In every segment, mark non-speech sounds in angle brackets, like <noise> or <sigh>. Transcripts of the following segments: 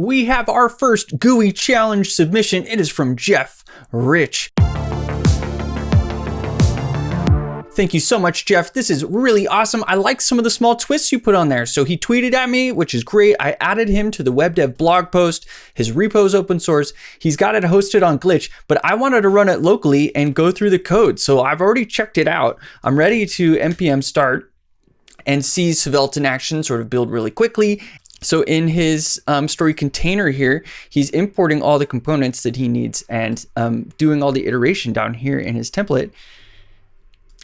we have our first GUI challenge submission. It is from Jeff Rich. Thank you so much, Jeff. This is really awesome. I like some of the small twists you put on there. So he tweeted at me, which is great. I added him to the web dev blog post. His repo is open source. He's got it hosted on Glitch, but I wanted to run it locally and go through the code. So I've already checked it out. I'm ready to npm start and see Svelte in action sort of build really quickly. So in his um, story container here, he's importing all the components that he needs and um, doing all the iteration down here in his template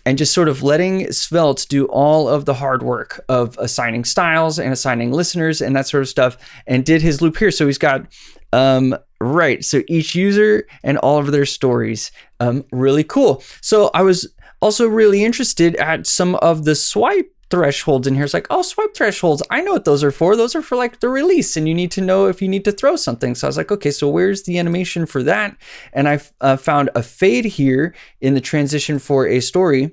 and just sort of letting Svelte do all of the hard work of assigning styles and assigning listeners and that sort of stuff and did his loop here. So he's got, um, right. So each user and all of their stories. Um, really cool. So I was also really interested at some of the swipe thresholds in here. It's like, oh, swipe thresholds. I know what those are for. Those are for like the release, and you need to know if you need to throw something. So I was like, okay, so where's the animation for that? And I uh, found a fade here in the transition for a story.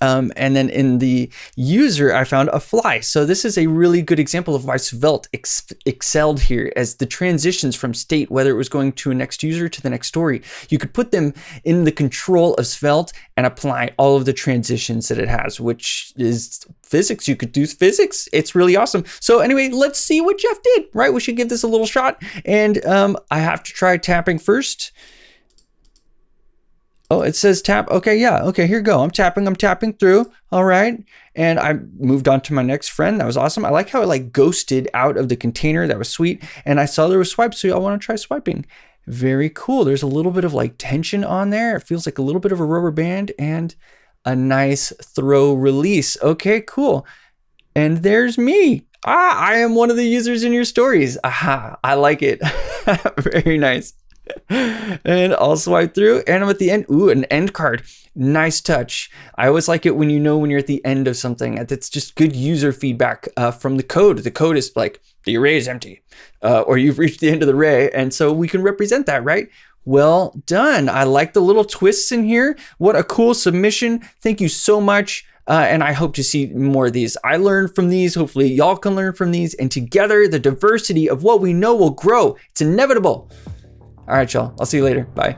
Um, and then in the user, I found a fly. So this is a really good example of why Svelte ex excelled here as the transitions from state, whether it was going to a next user to the next story, you could put them in the control of Svelte and apply all of the transitions that it has, which is physics. You could do physics. It's really awesome. So anyway, let's see what Jeff did, right? We should give this a little shot. And um, I have to try tapping first. Oh, it says tap. Okay, yeah. Okay, here go. I'm tapping. I'm tapping through. All right. And I moved on to my next friend. That was awesome. I like how it like ghosted out of the container. That was sweet. And I saw there was swipes, so I want to try swiping. Very cool. There's a little bit of like tension on there. It feels like a little bit of a rubber band and a nice throw release. Okay, cool. And there's me. Ah, I am one of the users in your stories. Aha, I like it. <laughs> Very nice. And I'll swipe through and I'm at the end. Ooh, an end card. Nice touch. I always like it when you know when you're at the end of something. That's just good user feedback uh, from the code. The code is like, the array is empty uh, or you've reached the end of the array. And so we can represent that, right? Well done. I like the little twists in here. What a cool submission. Thank you so much. Uh, and I hope to see more of these. I learned from these. Hopefully, y'all can learn from these. And together, the diversity of what we know will grow. It's inevitable. All right, y'all. I'll see you later. Bye.